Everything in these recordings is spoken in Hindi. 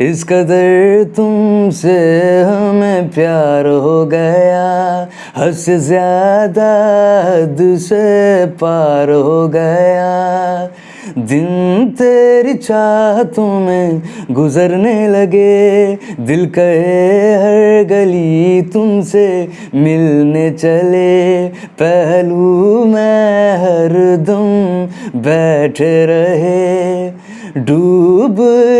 इस कदर तुमसे हमें प्यार हो गया। हद से ज़्यादा हद से पार हो गया। दिन तेरी चाहतों में गुजरने लगे। दिल कहे हर गली तुमसे मिलने चले। पहलू में हर दम बैठे रहे। डूब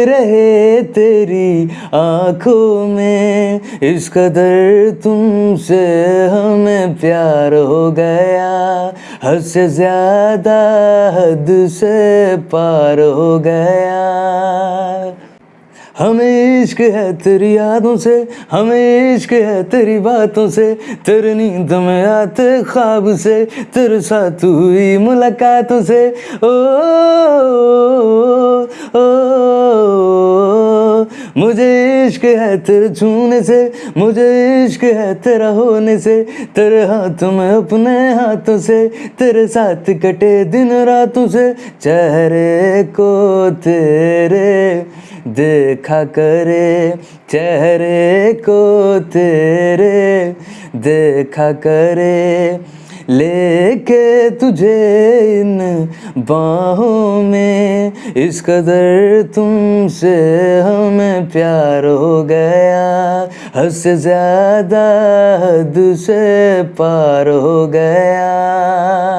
रहे तेरी आँखों में। इस कदर तुमसे हमें प्यार हो गया। हद से ज़्यादा हद से पार हो गया। हमें इश्क है तेरी यादों से हमें इश्क है तेरी बातों से तेरी नींद में आते ख्वाब से तेरे साथ हुई मुलाकातों से ओ, ओ, ओ मुझे इश्क है तेरे छूने से, मुझे इश्क है तेरा होने से, तेरे हाथ में अपने हाथों से, तेरे साथ कटे दिन रातों से, चेहरे को तेरे देखा करे, चेहरे को तेरे देखा करे, लेके तुझे इन बाहों में इस कदर तुमसे हमें प्यार हो गया हद से ज़्यादा हद से पार हो गया।